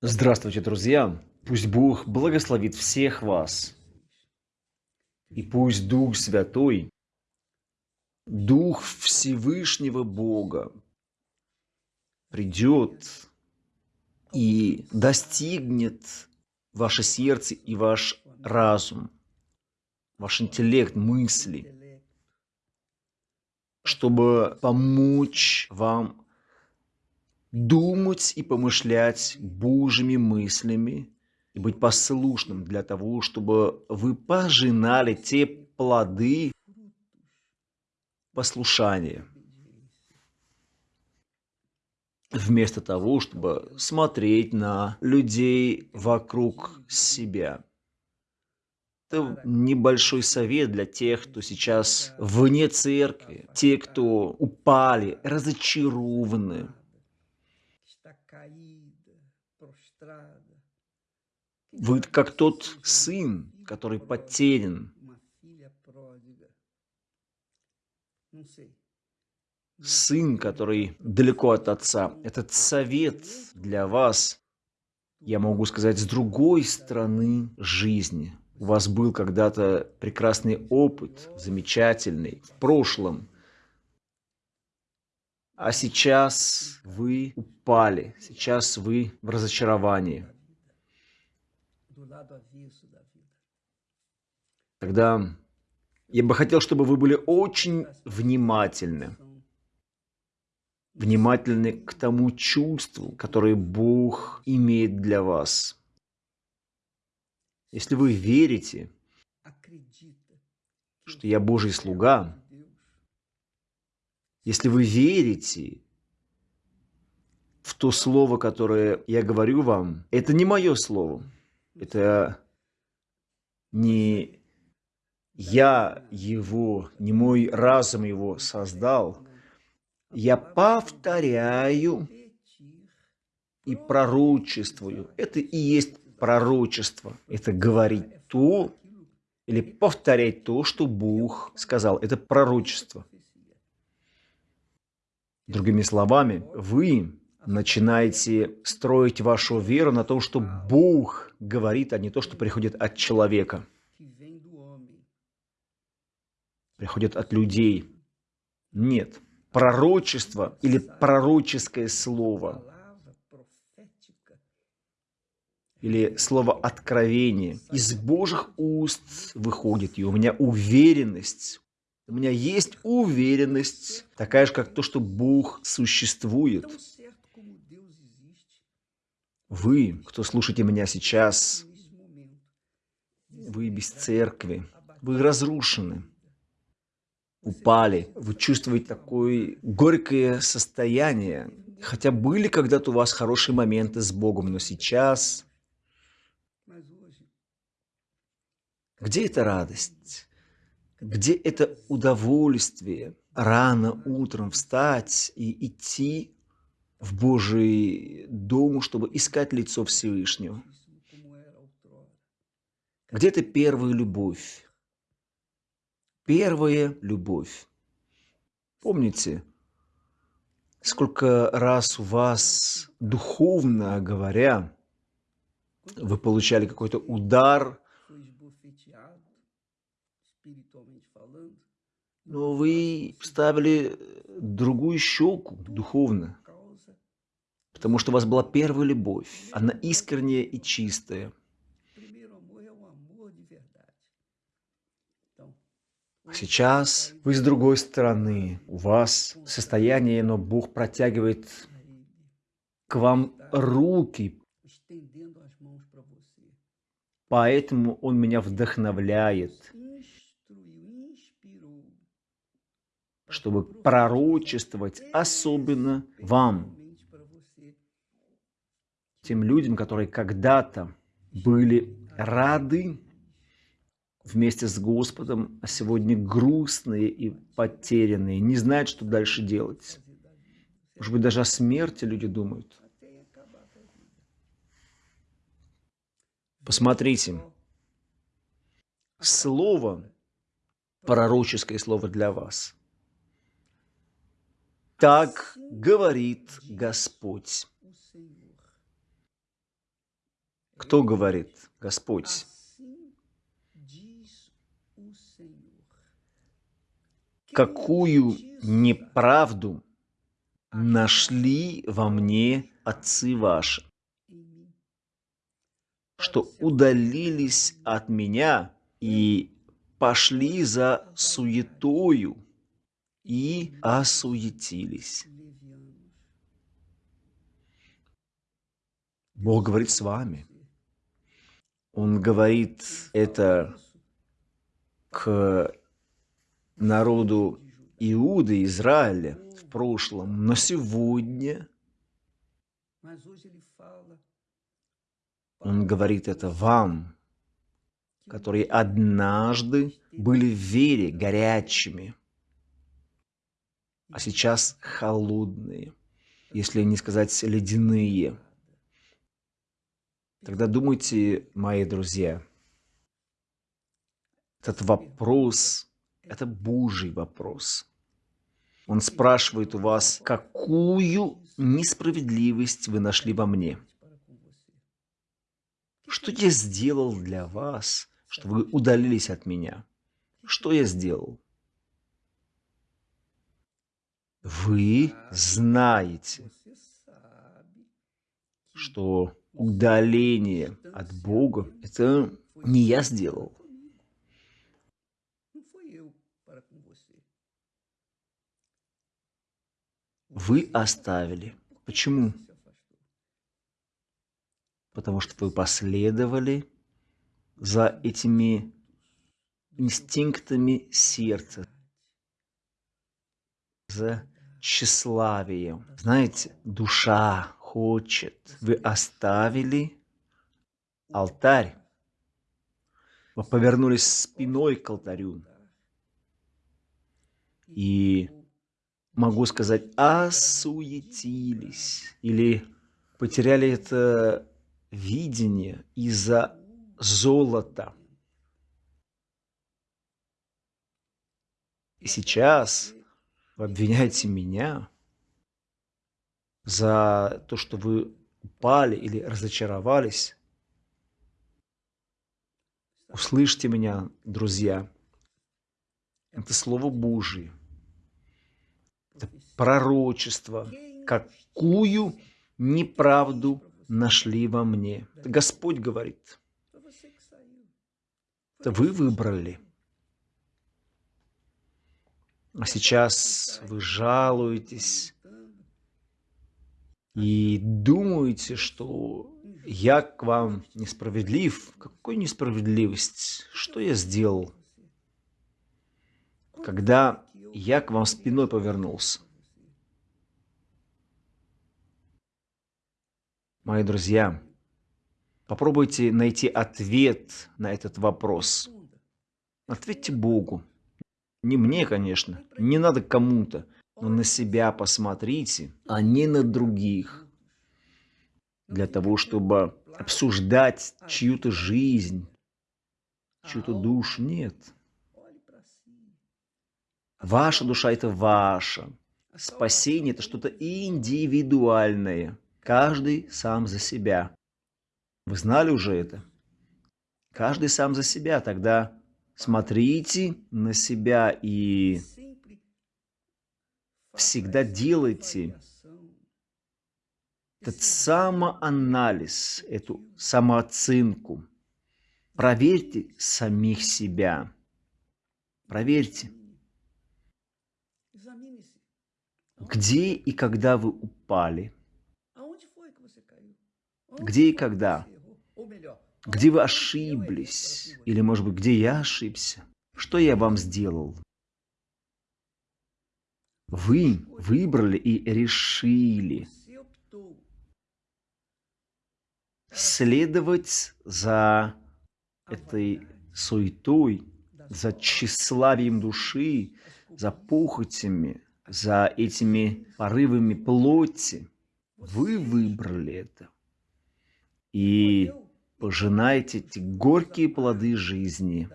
Здравствуйте, друзья! Пусть Бог благословит всех вас. И пусть Дух Святой, Дух Всевышнего Бога придет и достигнет ваше сердце и ваш разум, ваш интеллект, мысли, чтобы помочь вам думать и помышлять Божьими мыслями и быть послушным для того, чтобы вы пожинали те плоды послушания, вместо того, чтобы смотреть на людей вокруг себя. Это небольшой совет для тех, кто сейчас вне церкви, те, кто упали, разочарованы, Вы как тот сын, который потерян. Сын, который далеко от отца. Этот совет для вас, я могу сказать, с другой стороны жизни. У вас был когда-то прекрасный опыт, замечательный, в прошлом. А сейчас вы упали, сейчас вы в разочаровании. Тогда я бы хотел, чтобы вы были очень внимательны. Внимательны к тому чувству, которое Бог имеет для вас. Если вы верите, что я Божий слуга, если вы верите в то слово, которое я говорю вам, это не мое слово. Это не я его, не мой разум его создал. Я повторяю и пророчествую. Это и есть пророчество. Это говорить то или повторять то, что Бог сказал. Это пророчество. Другими словами, вы начинаете строить вашу веру на том, что Бог говорит, а не то, что приходит от человека. Приходит от людей. Нет. Пророчество или пророческое слово или слово откровение из Божьих уст выходит, и у меня уверенность, у меня есть уверенность, такая же, как то, что Бог существует. Вы, кто слушаете меня сейчас, вы без церкви, вы разрушены, упали, вы чувствуете такое горькое состояние. Хотя были когда-то у вас хорошие моменты с Богом, но сейчас... Где эта радость? Где это удовольствие рано утром встать и идти в Божий дом, чтобы искать лицо Всевышнего. Где то первая любовь? Первая любовь. Помните, сколько раз у вас, духовно говоря, вы получали какой-то удар, но вы ставили другую щеку духовно потому что у вас была первая любовь. Она искренняя и чистая. Сейчас вы с другой стороны. У вас состояние, но Бог протягивает к вам руки. Поэтому Он меня вдохновляет, чтобы пророчествовать особенно вам, тем людям, которые когда-то были рады вместе с Господом, а сегодня грустные и потерянные, не знают, что дальше делать. Может быть, даже о смерти люди думают. Посмотрите, слово, пророческое слово для вас. Так говорит Господь. Кто говорит? Господь. Какую неправду нашли во мне отцы ваши, что удалились от меня и пошли за суетою и осуетились. Бог говорит с вами. Он говорит это к народу Иуды, Израиля в прошлом, но сегодня он говорит это вам, которые однажды были в вере горячими, а сейчас холодные, если не сказать ледяные. Тогда думайте, мои друзья, этот вопрос – это Божий вопрос. Он спрашивает у вас, какую несправедливость вы нашли во мне? Что я сделал для вас, что вы удалились от меня? Что я сделал? Вы знаете, что удаление от Бога – это не я сделал. Вы оставили. Почему? Потому что вы последовали за этими инстинктами сердца, за тщеславием. Знаете, душа хочет. Вы оставили алтарь, вы повернулись спиной к алтарю. И, могу сказать, осуетились или потеряли это видение из-за золота. И сейчас вы обвиняете меня за то, что вы упали или разочаровались. Услышьте меня, друзья. Это Слово Божие. Это пророчество. Какую неправду нашли во мне. Это Господь говорит. Это вы выбрали. А сейчас вы жалуетесь и думаете, что я к вам несправедлив. Какой несправедливость? Что я сделал? Когда я к вам спиной повернулся. Мои друзья, попробуйте найти ответ на этот вопрос. Ответьте Богу. Не мне, конечно, не надо кому-то, но на себя посмотрите, а не на других. Для того, чтобы обсуждать чью-то жизнь, чью-то душу, нет. Ваша душа – это ваша. Спасение – это что-то индивидуальное. Каждый сам за себя. Вы знали уже это? Каждый сам за себя. Тогда Смотрите на себя и всегда делайте этот самоанализ, эту самооценку. Проверьте самих себя. Проверьте. Где и когда вы упали? Где и когда? Где вы ошиблись? Или, может быть, где я ошибся? Что я вам сделал? Вы выбрали и решили следовать за этой суетой, за тщеславием души, за похотями, за этими порывами плоти. Вы выбрали это. И пожинайте эти горькие плоды жизни.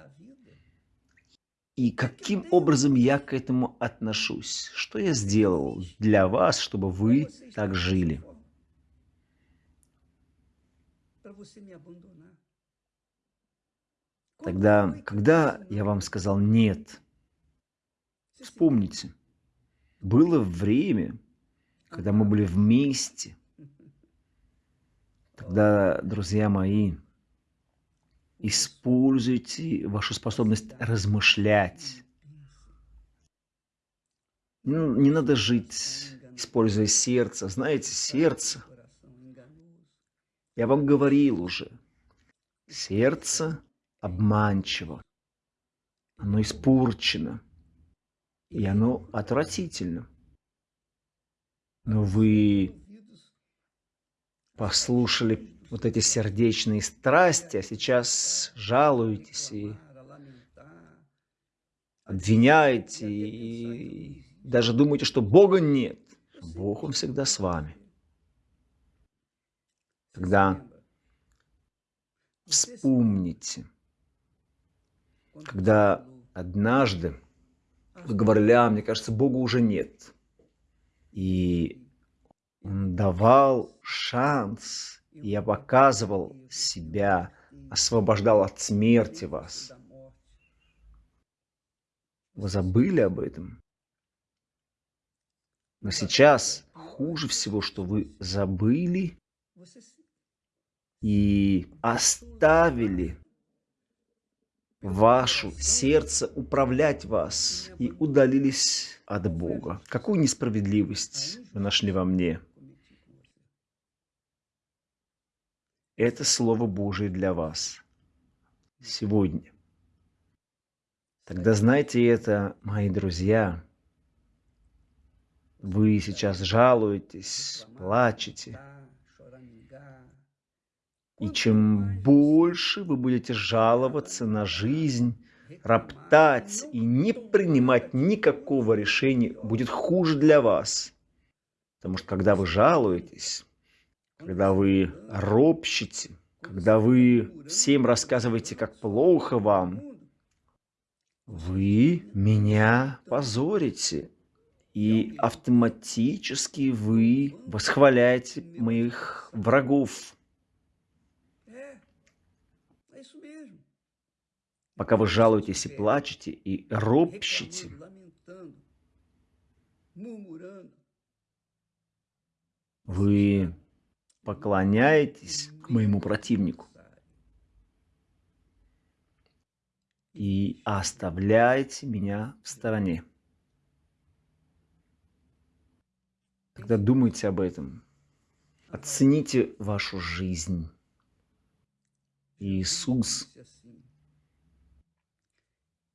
И каким образом я к этому отношусь? Что я сделал для вас, чтобы вы так жили? Тогда, когда я вам сказал «нет», вспомните, было время, когда мы были вместе. Тогда, друзья мои, используйте вашу способность размышлять. Ну, не надо жить, используя сердце. Знаете, сердце, я вам говорил уже, сердце обманчиво, оно испорчено, и оно отвратительно. Но вы послушали вот эти сердечные страсти, а сейчас жалуетесь и обвиняете, и даже думаете, что Бога нет. Бог, Он всегда с вами. Когда вспомните, когда однажды вы говорили, а, мне кажется, Бога уже нет. И давал шанс, я показывал себя, освобождал от смерти вас. Вы забыли об этом? Но сейчас хуже всего, что вы забыли и оставили вашу сердце управлять вас и удалились от Бога. Какую несправедливость вы нашли во мне? Это Слово Божие для вас сегодня. Тогда знайте это, мои друзья. Вы сейчас жалуетесь, плачете. И чем больше вы будете жаловаться на жизнь, роптать и не принимать никакого решения, будет хуже для вас. Потому что когда вы жалуетесь, когда вы ропщите, когда вы всем рассказываете, как плохо вам, вы меня позорите. И автоматически вы восхваляете моих врагов. Пока вы жалуетесь и плачете, и ропщите, вы поклоняетесь к моему противнику и оставляете меня в стороне. Тогда думайте об этом. Оцените вашу жизнь. Иисус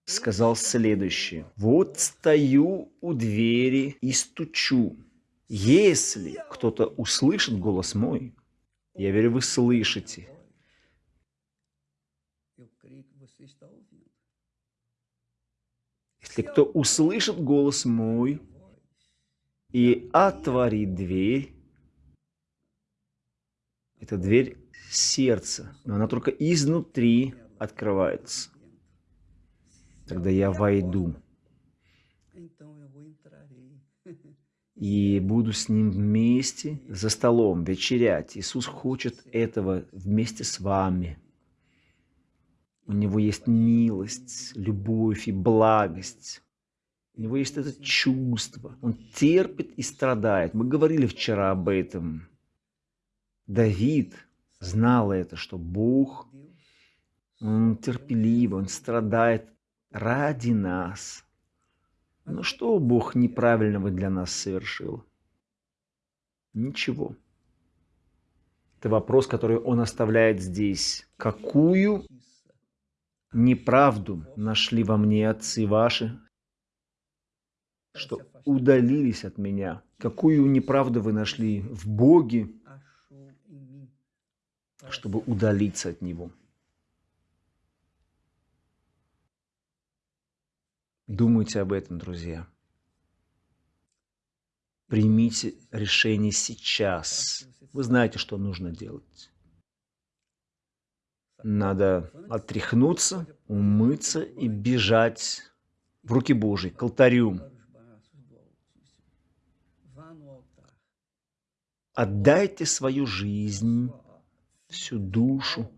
сказал следующее. «Вот стою у двери и стучу. Если кто-то услышит голос мой, я верю, вы слышите. Если кто услышит голос мой и отворит дверь, это дверь сердца, но она только изнутри открывается. Тогда я войду и буду с ним вместе за столом вечерять. Иисус хочет этого вместе с вами. У него есть милость, любовь и благость. У него есть это чувство. Он терпит и страдает. Мы говорили вчера об этом. Давид знал это, что Бог, Он терпеливый, Он страдает ради нас. Но что Бог неправильного для нас совершил? Ничего. Это вопрос, который Он оставляет здесь. Какую неправду нашли во мне отцы ваши, что удалились от меня? Какую неправду вы нашли в Боге, чтобы удалиться от Него? Думайте об этом, друзья. Примите решение сейчас. Вы знаете, что нужно делать. Надо отряхнуться, умыться и бежать в руки Божьи, к алтарю. Отдайте свою жизнь всю душу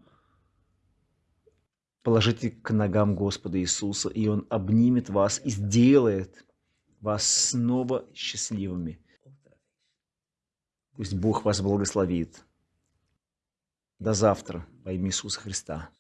положите к ногам Господа Иисуса, и Он обнимет вас и сделает вас снова счастливыми. Пусть Бог вас благословит. До завтра во имя Иисуса Христа.